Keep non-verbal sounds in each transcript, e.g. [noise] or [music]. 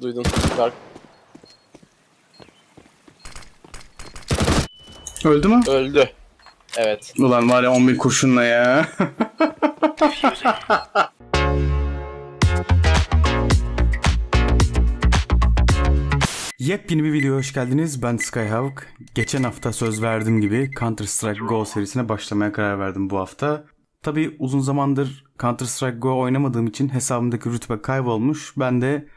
Duydun. Dark. Öldü mü? Öldü. Evet. Ulan var ya 11 kurşunla ya. Yepyeni bir videoya hoş geldiniz. Ben Skyhawk. Geçen hafta söz verdiğim gibi Counter Strike Go serisine başlamaya karar verdim bu hafta. Tabi uzun zamandır Counter Strike Go oynamadığım için hesabımdaki rütbe kaybolmuş. Ben de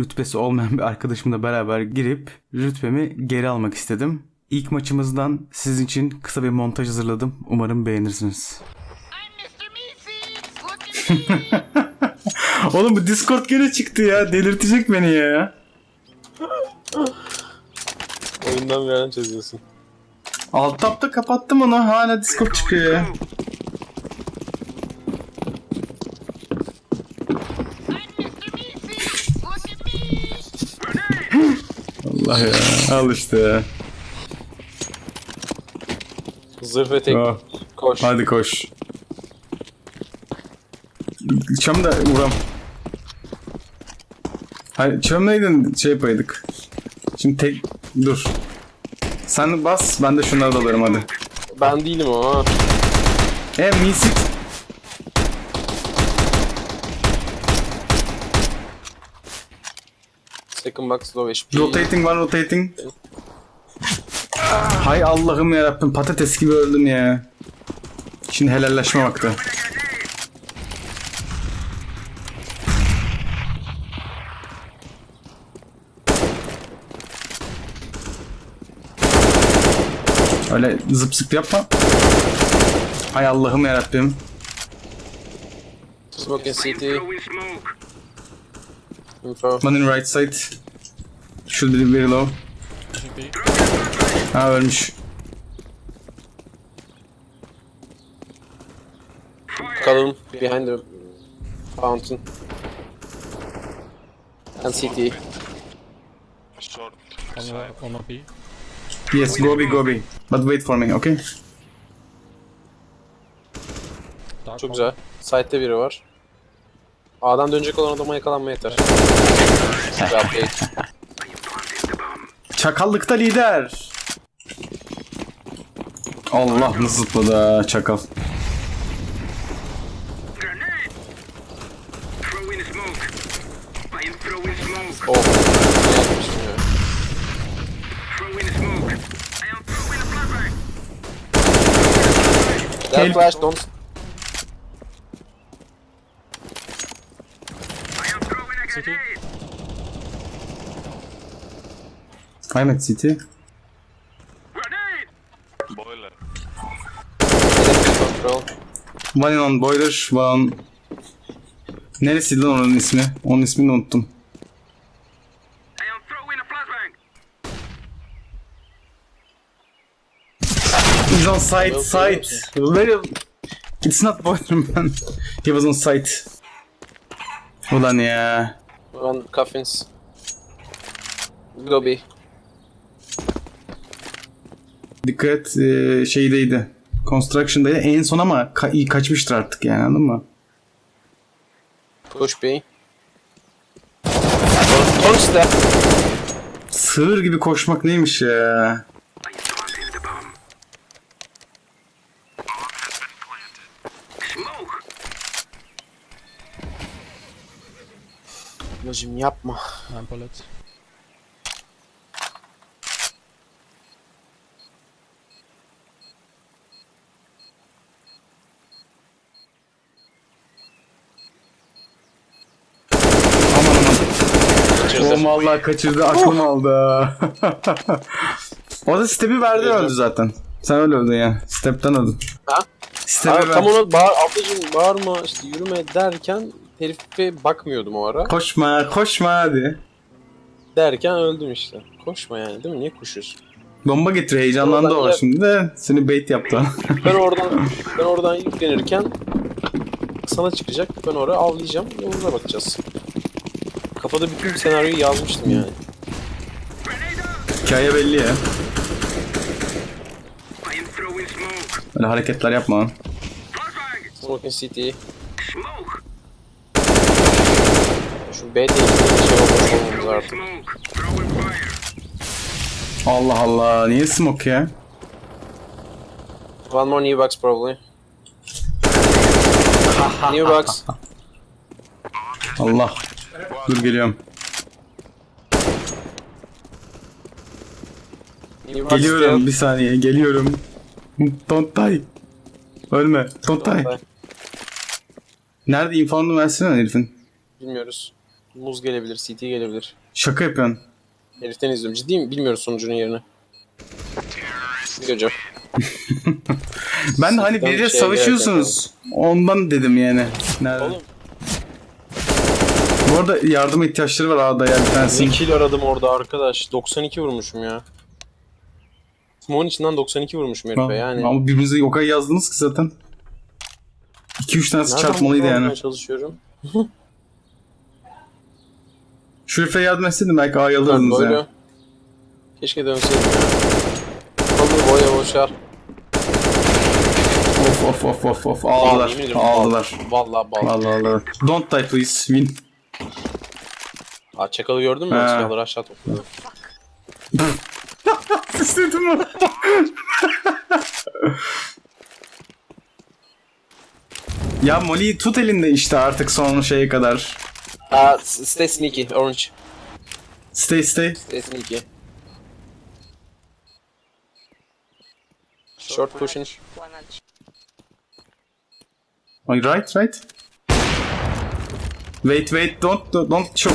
rütbesi olmayan [laughs] bir arkadaşımla beraber girip rütbemi geri almak istedim. İlk maçımızdan sizin için kısa bir montaj hazırladım. Umarım beğenirsiniz. [laughs] Oğlum bu Discord gene çıktı ya. Delirtecek beni ya. Oyundan bir yerden çözüyorsun. Alt tapta kapattım onu. Hala Discord çıkıyor ya. Allah ya. Al işte. Zırh ve tek Oh. koş. Hadi koş. Çam da vuram. Hayır çam neydin şey yapaydık. Şimdi tek dur. Sen bas ben de şunları da alırım hadi. Ben değilim o. E misit. Second box low HP. Rotating var rotating. Hay Allah'ım yarabbim patates gibi öldüm ya. Şimdi helalleşme vakti. Öyle zıp zıp yapma. Hay Allah'ım yarabbim. Smoke city. One in right side. Should be very low. Ha ölmüş. Kalın. Behind the fountain. And. Short. On OP. Yes, go be, go be. But wait for me, okay? Çok güzel. Side'de biri var. A'dan dönecek olan adama yakalanma yeter. Çakallıkta lider. Allah nasıl zıpladı ha, çakal. Grenade! Throw in smoke. I am throwing smoke. Oh. Ne yapmışım ya. Throw in smoke. I am throwing a flashbang. Dead flash don't. I am throwing a City. grenade. I'm at city. Grenade! Boiler. Control. One in on boiler, one... Neresiydi lan onun ismi? Onun ismini unuttum. He's on site, site. Very... It's not boiler man. He was on site. Ulan ya. One coffins. Lobby. Dikkat e, şeydeydi. Construction'daydı. En son ama ka- iyi kaçmıştır artık yani anladın mı? Push B. Punch that. Sığır gibi koşmak neymiş ya? I am planting the Kaçırdı. Oğlum vallahi kaçırdı aklım aldı. [laughs] o da step'i verdi öldü zaten. Sen öyle öldün ya. Step'ten öldün. Ha? Step'i tam ona bağır, ablacım bağırma işte yürüme derken herife bakmıyordum o ara. Koşma koşma hadi. Derken öldüm işte. Koşma yani değil mi? Niye koşuyorsun? Bomba getir heyecanlandı o şimdi de seni bait yaptı. [laughs] Ben oradan ben oradan yüklenirken sana çıkacak. Ben oraya avlayacağım. Yoluna bakacağız. Kafada bütün senaryoyu yazmıştım yani. Hikaye belli ya. I am throwing smoke. Öyle hareketler yapma! Smoking City. Smoke! Şu B bir şey olmamız artık. Allah Allah. Niye smoke ya? One more new box probably. [laughs] new box. Allah. Dur geliyorum. Geliyorum bir saniye geliyorum. Don't die. Ölme. Don't die. Nerede infounu versene herifin. Bilmiyoruz. Muz gelebilir, CT gelebilir. Şaka yapıyorsun. Heriften izliyorum. Ciddi mi? Bilmiyoruz sonucunun yerini. Hocam. [laughs] Ben de hani biriyle şeye savaşıyorsunuz. Ondan dedim yani. Nerede? Oğlum Bu arada yardıma ihtiyaçları var A'da ya bir ne tanesinin. kill aradım orada arkadaş. 92 vurmuşum ya. Smoke'un içinden 92 vurmuşum herife yani. Ama birbirinize yoka yazdınız ki zaten. 2-3 tanesi Nereden çarpmalıydı yani. çalışıyorum. [laughs] Şu herife yardım etseydim belki A'yı alırdınız böyle. ya. Keşke dönseydim ya. Olur boya boşar. Of of of of of. Ediyorum, Aldılar. Vallahi. Vallahi aldılar. Don't die please. Win. Aa çakalı gördün mü? He. Silahları aşağı topladı. İstedim onu. ya Molly'yi tut elinde işte artık son şeye kadar. Aa stay sneaky orange. Stay stay. Stay sneaky. Short pushing. Right right. Wait wait don't don't show.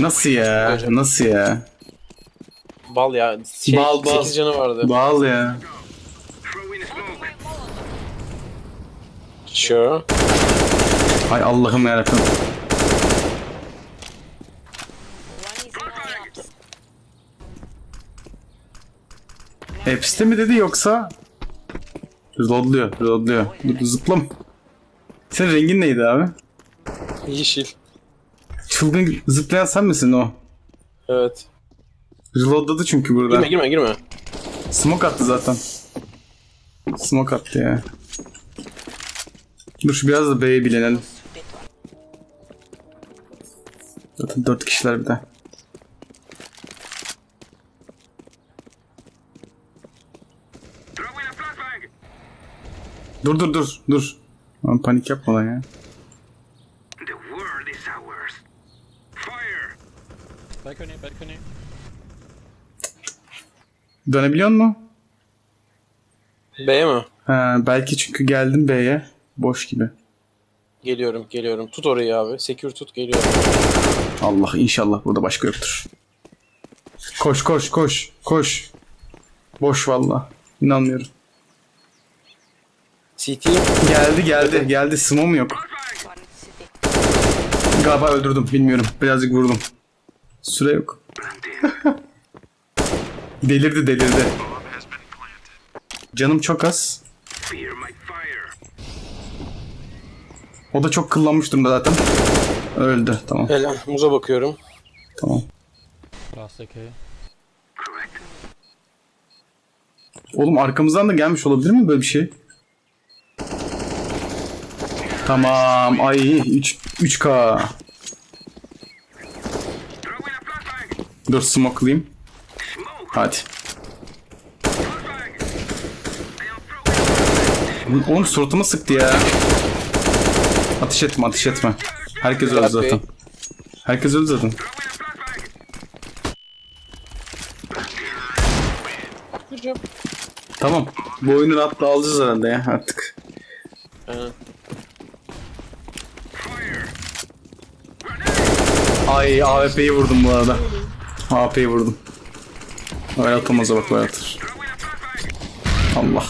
Nasıl ya? Nasıl ya? Bal ya. Şey, Bal, bal. 8 canı vardı. Bağıl ya. Sure. Ay Allah'ım yarabbim. Hepsi mi dedi yoksa? Reloadluyor, reloadluyor. Zıplam. Senin rengin neydi abi? Yeşil. Çılgın zıplayan sen misin o? Evet. Reloadladı çünkü burada. Girme girme girme. Smoke attı zaten. Smoke attı ya. Dur şu biraz da B'ye bilenelim. Zaten 4 kişiler bir de. Dur dur dur dur. Lan panik yapma lan ya. The world is ours. Fire. Balcony, balcony. Dönebiliyor mu? B'ye mi? Ha, belki çünkü geldim B'ye. Boş gibi. Geliyorum geliyorum. Tut orayı abi. Secure tut geliyorum. Allah inşallah burada başka yoktur. Koş koş koş koş. Boş valla. İnanmıyorum. CT. Geldi geldi geldi. Smoke yok. Galiba öldürdüm bilmiyorum. Birazcık vurdum. Süre yok. [laughs] delirdi delirdi. Canım çok az. O da çok kıllanmış durumda zaten. Öldü tamam Helal. Muza bakıyorum. tamam. Oğlum arkamızdan da gelmiş olabilir mi böyle bir şey? Tamam. Ay 3 3K. Throwing a flashbang. Dur smoke'layım. Smoke. Hadi. Oğlum suratıma sıktı ya. Ateş etme ateş etme. Herkes öldü zaten. Herkes öldü zaten. Tamam. Bu oyunu rahatla alacağız herhalde ya artık. Aynen. Ay AWP'yi vurdum bu arada. AWP'yi vurdum. Öyle atamaz bak böyle atır. Allah.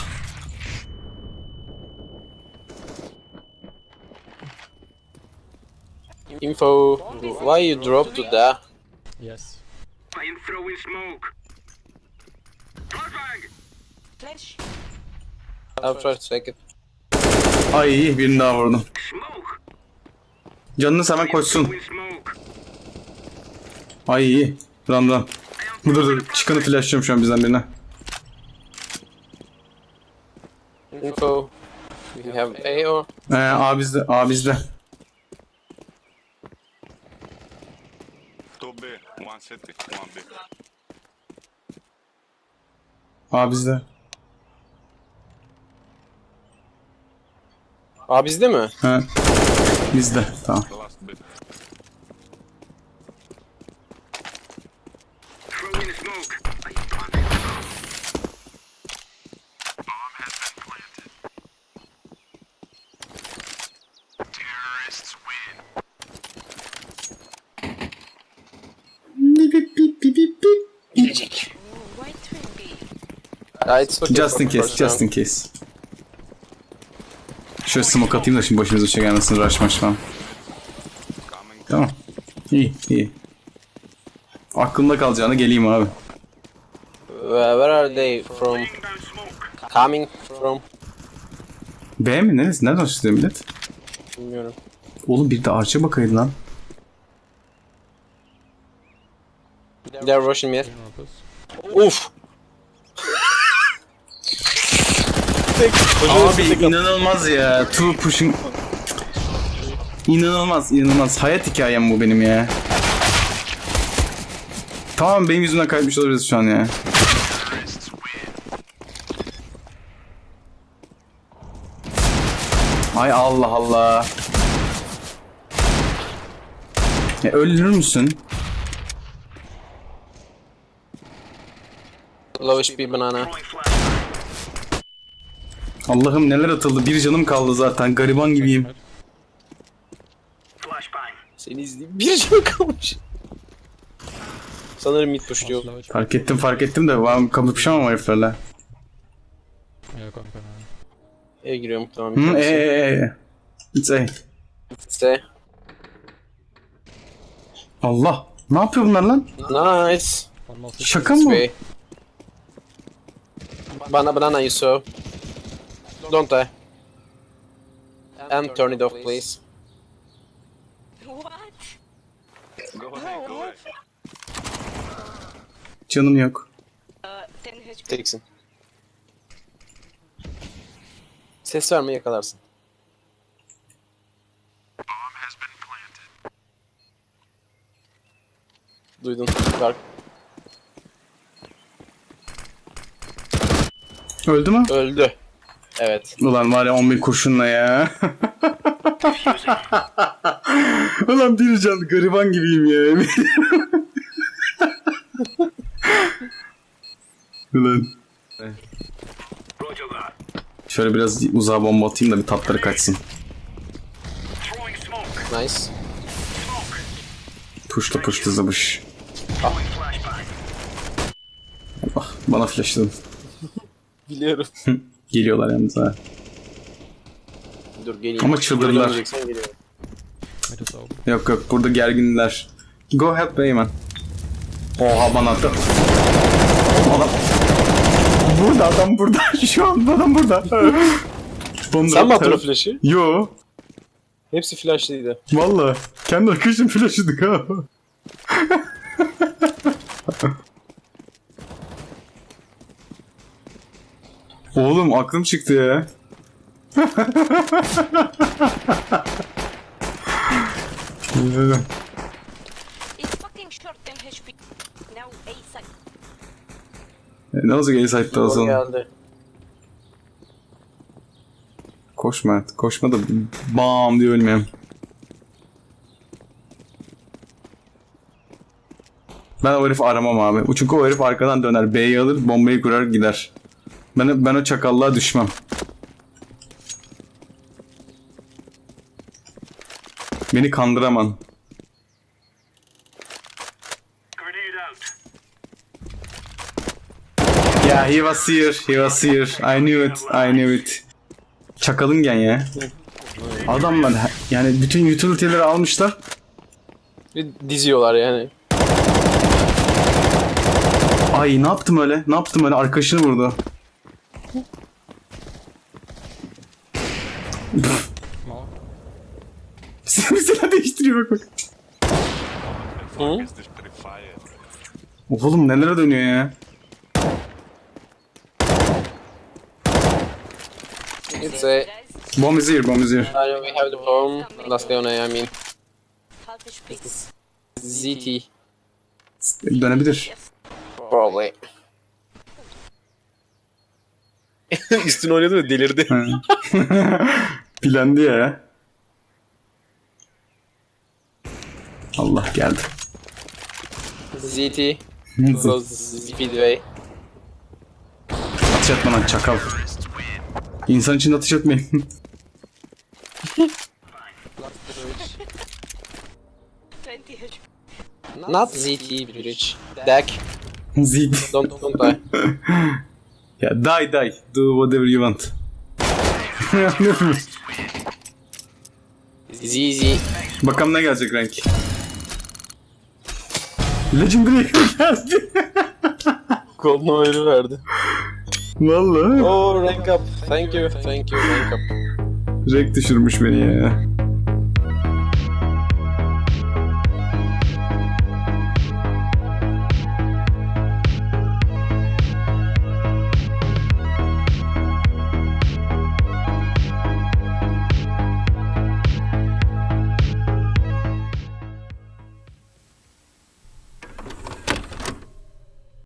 Info. Why you dropped to there? Yes. I am throwing smoke. Flash. I'll try to take it. Ay birini daha vurdum. Canını seven koşsun. Ay iyi. Run run. Dur dur. Çıkanı flashlıyorum şu an bizden birine. Info. We have A or? Ee, A bizde. A bizde. A bizde. A bizde mi? He. Bizde. Tamam. Ya it's okay Just in case, just in case. Şöyle smoke atayım da şimdi başımıza şey gelmesin rush maç falan. Tamam. İyi, iyi. Aklımda kalacağını geleyim abi. Where are they from? Coming from? B mi? Neresi? Nereden açılıyor millet? Bilmiyorum. Oğlum bir de arşa bakaydı lan. They're rushing me. Uf. Tek, Abi inanılmaz ya. Two pushing. İnanılmaz, inanılmaz. Hayat hikayem bu benim ya. Tamam benim yüzümden kaybetmiş olabiliriz şu an ya. Ay Allah Allah. Ya ölür müsün? Low HP banana. Allah'ım neler atıldı. Bir canım kaldı zaten. Gariban gibiyim. Seni izleyeyim. [laughs] Bir can kalmış. Sanırım mid pushluyor. Fark ettim fark ettim de ben kapışamam heriflerle. Yeah, going banana. E giriyor muhtemelen. Hı, e, e, e. It's A. İşte. Allah. Ne yapıyor bunlar lan? Nice. Şaka mı? Bana banana you saw. Don't die. And turn it off please. What? Go away, go away. Canım yok. 10 HP. Teksin. Ses verme yakalarsın. Bomb has been planted. Duydun. Dark. Öldü mü? Öldü. Evet. Ulan var ya 11 kurşunla ya. [laughs] Ulan bir can gariban gibiyim ya. Ulan. Şöyle biraz uzağa bomba atayım da bir tatları kaçsın. Nice. Puşta puşta zıbış. Flashbang. Allah bana flashladın. Biliyorum. [laughs] Geliyorlar yalnız ha. Dur geleyim. Ama çıldırdılar. Yok yok burada gerginler. Go help Beyman. Oha bana attı. Adam. Burada adam burada. [laughs] Şu an adam burada. [laughs] Sen mi attın o flash'ı? Yo. Hepsi flashlıydı. Valla. Kendi arkadaşım flash'ıdık ha. [laughs] Oğlum aklım çıktı ya. It's fucking short 10 HP. Now A side. ne olacak el sahipte O olsun. geldi. Koşma. Koşma da bam diye ölmeyeyim. Ben o herifi aramam abi. Çünkü o herif arkadan döner. B'yi alır, bombayı kurar gider. Ben, ben o çakallığa düşmem. Beni kandıraman. Out. Yeah, he was here. He was here. I knew it. I knew it. Çakalın gen ya. Adamlar yani bütün utility'leri almışlar. Bir diziyorlar yani. Ay ne yaptım öyle? Ne yaptım öyle? Arkadaşını vurdu. More. Silah pretty fire? Oğlum nelere dönüyor ya? It's a... Bomb is here, bomb is here. Uh, we have the bomb. Last guy on A, I mean. ZT. Dönebilir. Probably. [laughs] Üstüne oynadı ve delirdi. [laughs] Plandı ya. Allah geldi. ZT. Speedway. Ateş etme lan çakal. İnsan için ateş etmeyin. [laughs] Not ZT Bridge. Dak. Zid. Don't, don't die. [laughs] Ya die die. Do whatever you want. [laughs] ZZ. Bakalım ne gelecek renk. Legendary geldi. [laughs] Golden Oil'ı verdi. Vallahi. Oh rank up. Thank you. Thank you rank up. Renk düşürmüş beni ya.